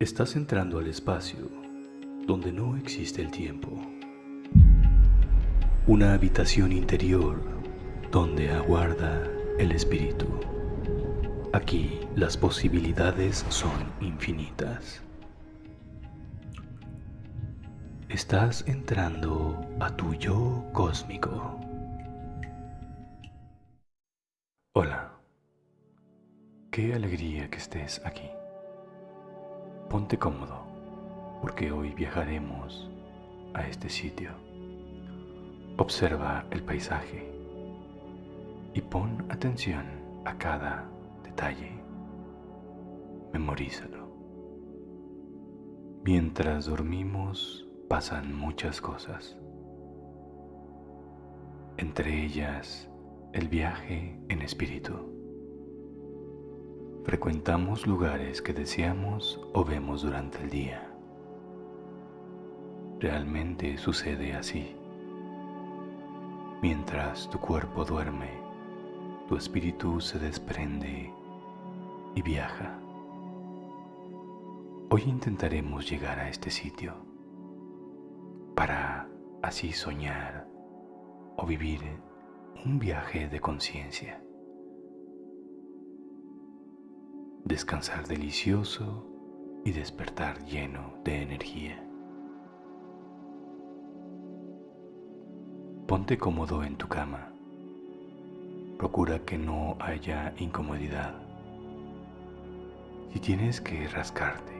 Estás entrando al espacio donde no existe el tiempo. Una habitación interior donde aguarda el espíritu. Aquí las posibilidades son infinitas. Estás entrando a tu yo cósmico. Hola. Qué alegría que estés aquí. Ponte cómodo, porque hoy viajaremos a este sitio. Observa el paisaje y pon atención a cada detalle. Memorízalo. Mientras dormimos pasan muchas cosas. Entre ellas, el viaje en espíritu. Frecuentamos lugares que deseamos o vemos durante el día. Realmente sucede así. Mientras tu cuerpo duerme, tu espíritu se desprende y viaja. Hoy intentaremos llegar a este sitio para así soñar o vivir un viaje de conciencia. Descansar delicioso y despertar lleno de energía. Ponte cómodo en tu cama. Procura que no haya incomodidad. Si tienes que rascarte,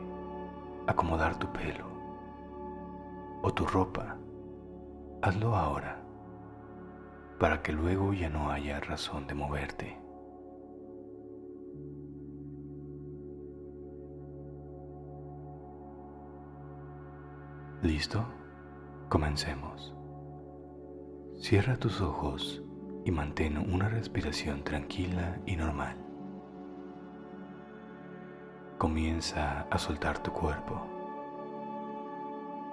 acomodar tu pelo o tu ropa, hazlo ahora, para que luego ya no haya razón de moverte. ¿Listo? Comencemos. Cierra tus ojos y mantén una respiración tranquila y normal. Comienza a soltar tu cuerpo.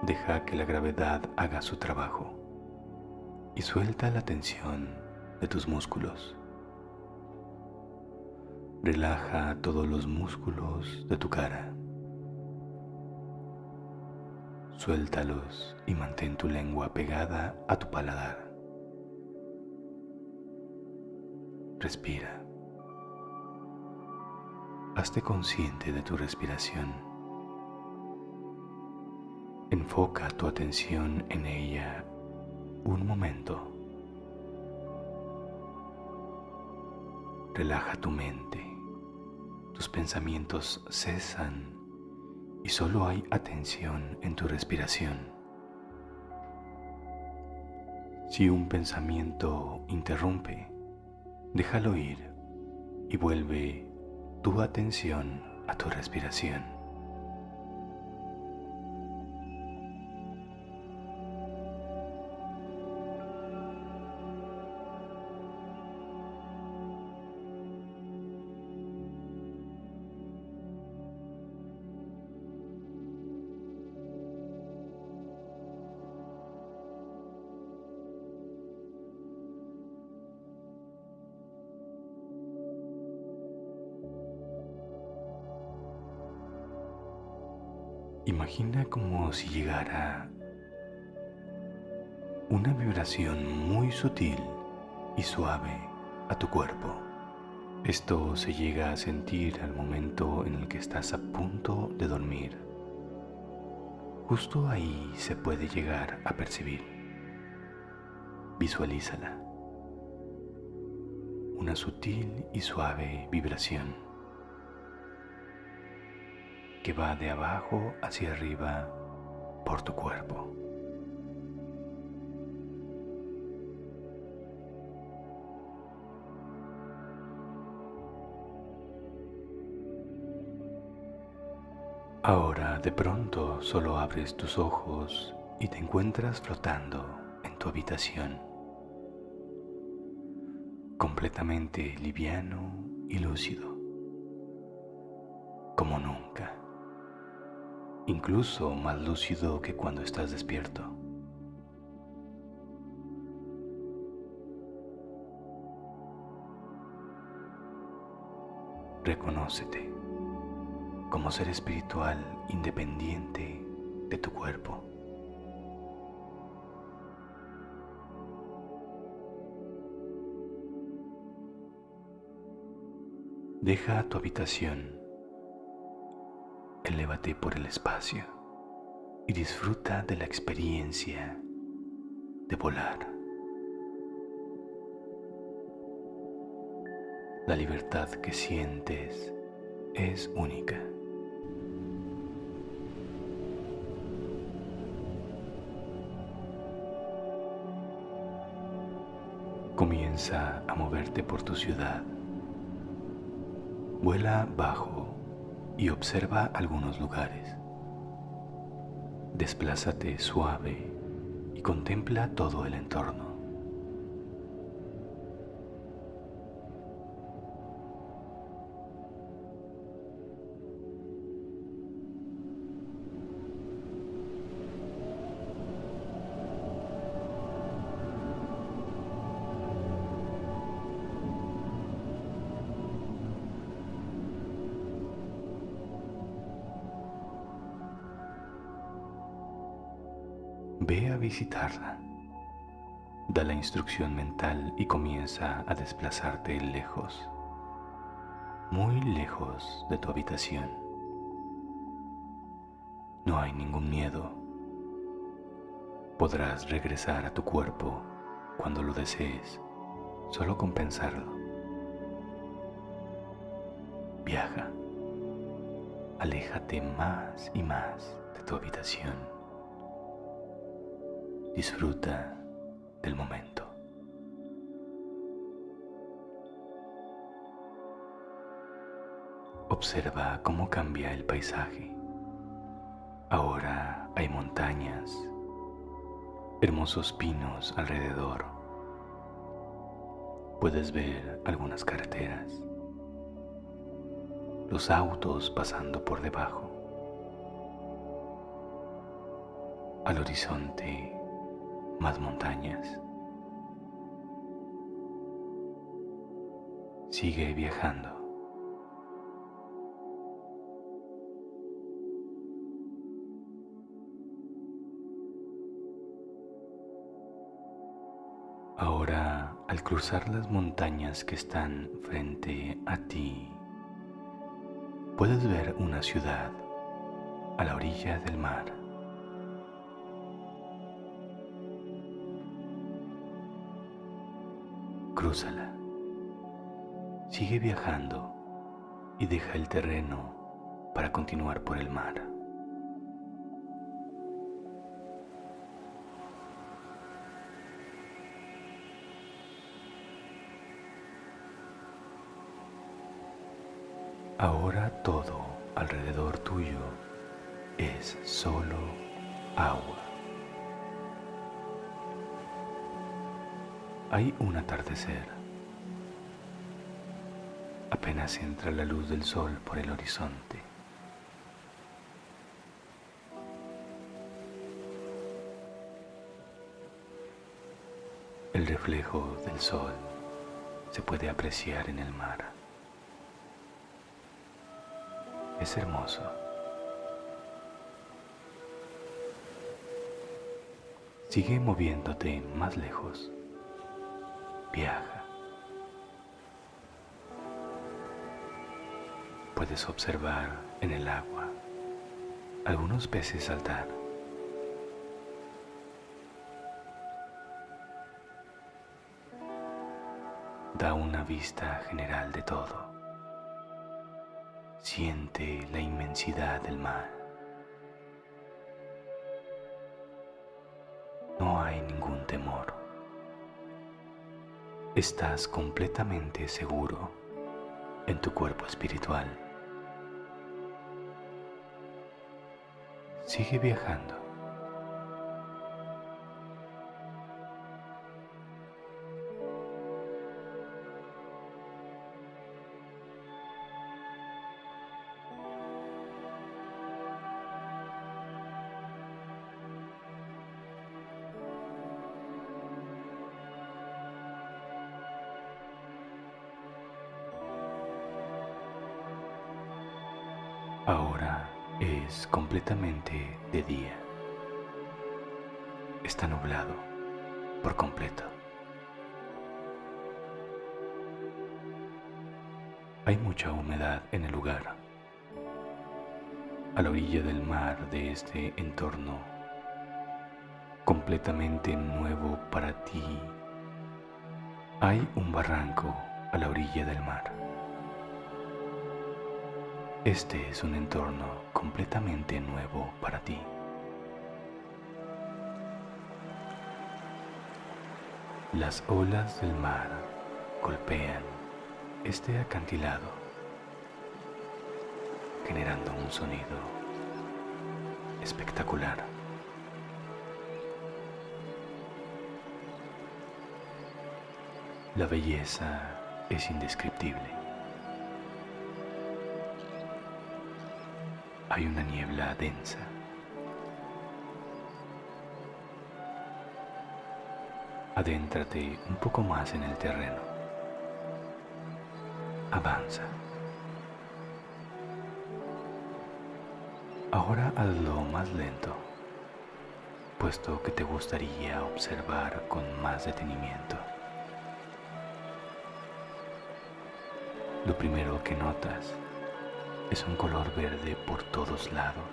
Deja que la gravedad haga su trabajo y suelta la tensión de tus músculos. Relaja todos los músculos de tu cara. Suéltalos y mantén tu lengua pegada a tu paladar. Respira. Hazte consciente de tu respiración. Enfoca tu atención en ella un momento. Relaja tu mente. Tus pensamientos cesan y solo hay atención en tu respiración. Si un pensamiento interrumpe, déjalo ir y vuelve tu atención a tu respiración. Imagina como si llegara una vibración muy sutil y suave a tu cuerpo. Esto se llega a sentir al momento en el que estás a punto de dormir. Justo ahí se puede llegar a percibir. Visualízala. Una sutil y suave vibración que va de abajo hacia arriba por tu cuerpo. Ahora de pronto solo abres tus ojos y te encuentras flotando en tu habitación, completamente liviano y lúcido, incluso más lúcido que cuando estás despierto. Reconócete. como ser espiritual independiente de tu cuerpo. Deja tu habitación, elévate por el espacio y disfruta de la experiencia de volar. La libertad que sientes es única. Comienza a moverte por tu ciudad. Vuela bajo y observa algunos lugares. Desplázate suave y contempla todo el entorno. Ve a visitarla. Da la instrucción mental y comienza a desplazarte lejos, muy lejos de tu habitación. No hay ningún miedo. Podrás regresar a tu cuerpo cuando lo desees, solo con pensarlo. Viaja. Aléjate más y más de tu habitación. Disfruta del momento. Observa cómo cambia el paisaje. Ahora hay montañas, hermosos pinos alrededor. Puedes ver algunas carreteras, los autos pasando por debajo. Al horizonte más montañas. Sigue viajando. Ahora, al cruzar las montañas que están frente a ti, puedes ver una ciudad a la orilla del mar. Crúzala. Sigue viajando y deja el terreno para continuar por el mar. Ahora todo alrededor tuyo es solo agua. Hay un atardecer. Apenas entra la luz del sol por el horizonte. El reflejo del sol se puede apreciar en el mar. Es hermoso. Sigue moviéndote más lejos viaja. Puedes observar en el agua algunos peces saltar. Da una vista general de todo. Siente la inmensidad del mar. No hay ningún temor estás completamente seguro en tu cuerpo espiritual. Sigue viajando. Ahora es completamente de día. Está nublado por completo. Hay mucha humedad en el lugar. A la orilla del mar de este entorno, completamente nuevo para ti, hay un barranco a la orilla del mar. Este es un entorno completamente nuevo para ti. Las olas del mar golpean este acantilado, generando un sonido espectacular. La belleza es indescriptible. Hay una niebla densa. Adéntrate un poco más en el terreno avanza. Ahora hazlo más lento, puesto que te gustaría observar con más detenimiento. Lo primero que notas es un color verde por todos lados.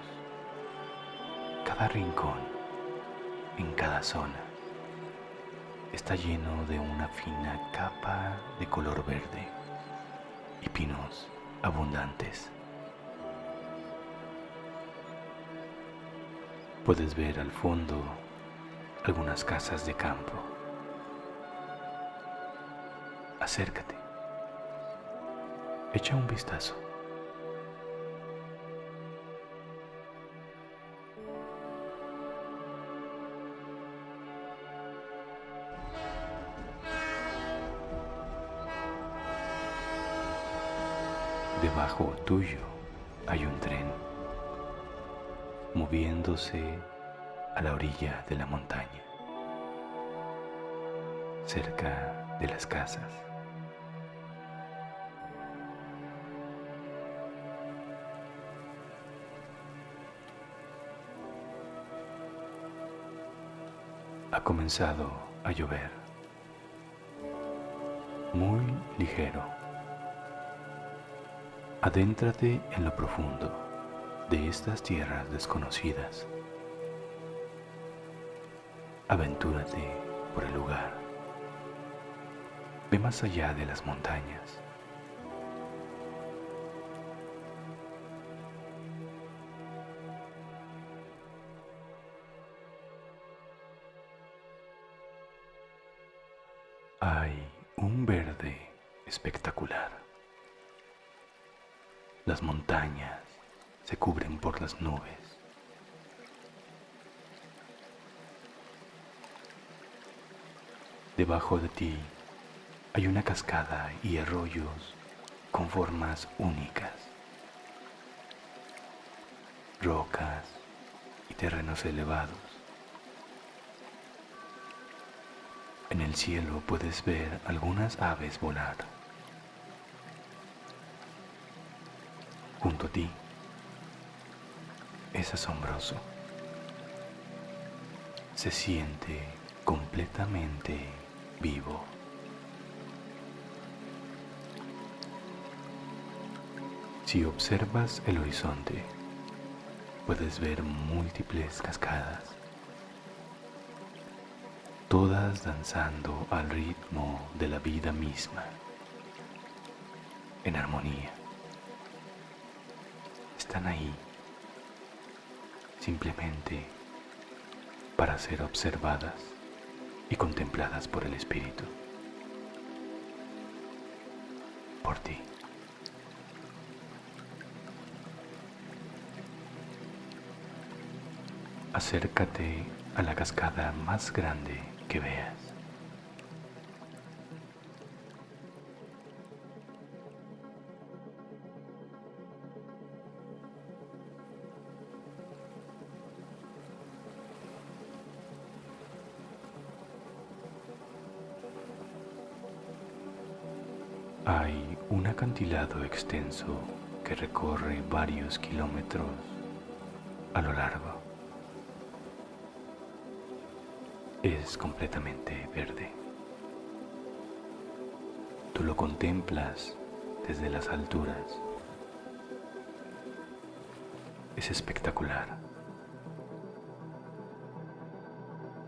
Cada rincón, en cada zona, está lleno de una fina capa de color verde y pinos abundantes. Puedes ver al fondo algunas casas de campo. Acércate. Echa un vistazo. Tuyo hay un tren moviéndose a la orilla de la montaña, cerca de las casas. Ha comenzado a llover, muy ligero. Adéntrate en lo profundo de estas tierras desconocidas. Aventúrate por el lugar. Ve más allá de las montañas. Hay un verde espectacular. Las montañas se cubren por las nubes. Debajo de ti hay una cascada y arroyos con formas únicas, rocas y terrenos elevados. En el cielo puedes ver algunas aves volar. Junto a ti. Es asombroso. Se siente completamente vivo. Si observas el horizonte, puedes ver múltiples cascadas, todas danzando al ritmo de la vida misma, en armonía están ahí simplemente para ser observadas y contempladas por el Espíritu, por ti. Acércate a la cascada más grande que veas. Hay un acantilado extenso que recorre varios kilómetros a lo largo. Es completamente verde. Tú lo contemplas desde las alturas. Es espectacular.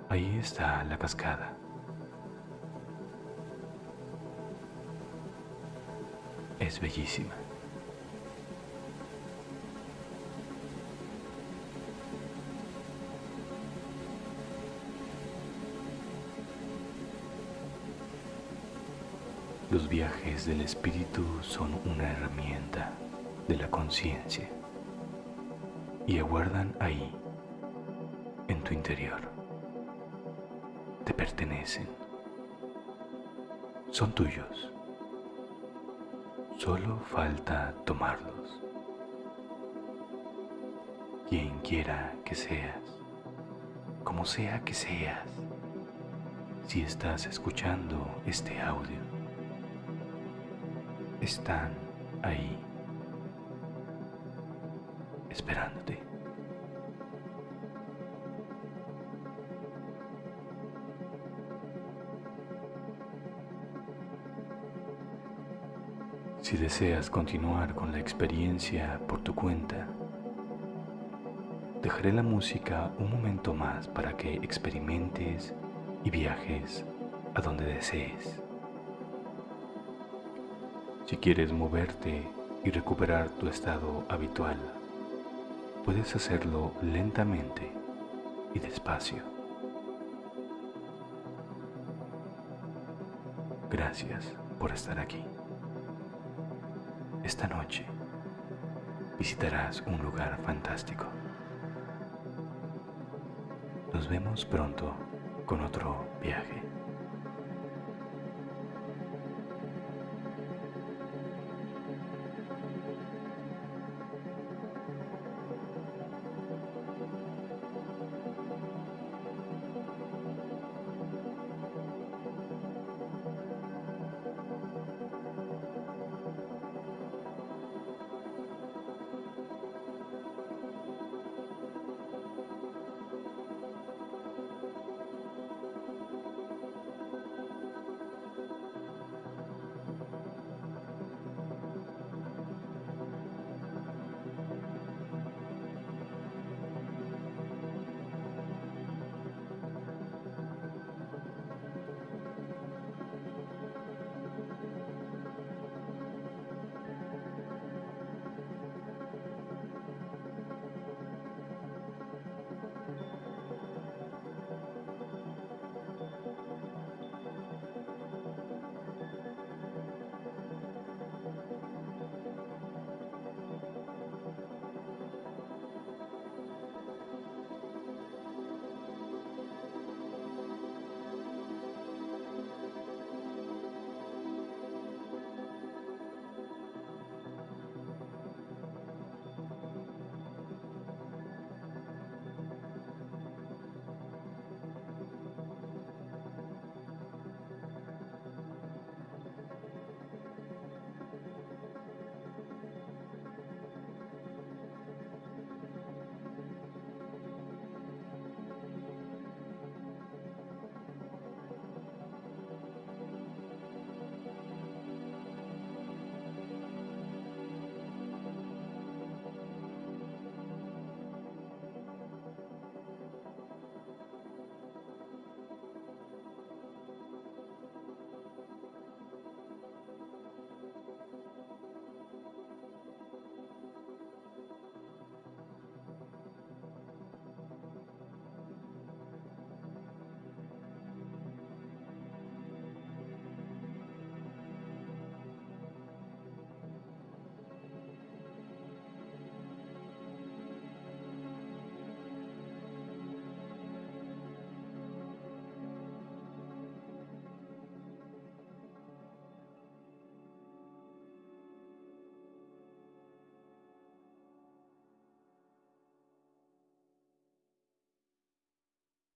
Ahí está la cascada. Es bellísima. Los viajes del espíritu son una herramienta de la conciencia y aguardan ahí, en tu interior. Te pertenecen. Son tuyos. Solo falta tomarlos. Quien quiera que seas, como sea que seas, si estás escuchando este audio, están ahí, esperándote. Deseas continuar con la experiencia por tu cuenta, dejaré la música un momento más para que experimentes y viajes a donde desees. Si quieres moverte y recuperar tu estado habitual, puedes hacerlo lentamente y despacio. Gracias por estar aquí. Esta noche visitarás un lugar fantástico. Nos vemos pronto con otro viaje.